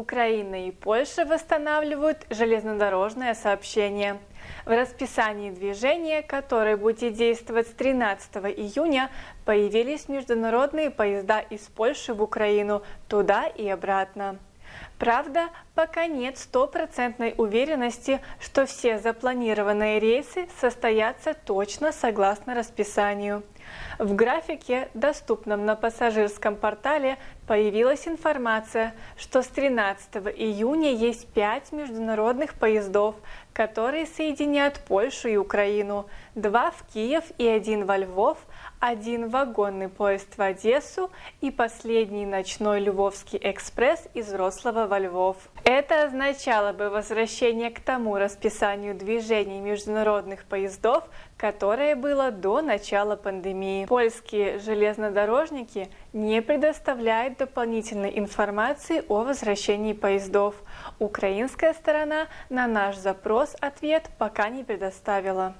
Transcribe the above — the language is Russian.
Украина и Польша восстанавливают железнодорожное сообщение. В расписании движения, которое будет действовать с 13 июня, появились международные поезда из Польши в Украину туда и обратно. Правда, пока нет стопроцентной уверенности, что все запланированные рейсы состоятся точно согласно расписанию. В графике, доступном на пассажирском портале, появилась информация, что с 13 июня есть 5 международных поездов, которые соединяют Польшу и Украину, два в Киев и один во Львов, один вагонный поезд в Одессу и последний ночной Львовский экспресс из Рослава во Львов. Это означало бы возвращение к тому расписанию движений международных поездов, которое было до начала пандемии. Польские железнодорожники не предоставляют дополнительной информации о возвращении поездов. Украинская сторона на наш запрос ответ пока не предоставила.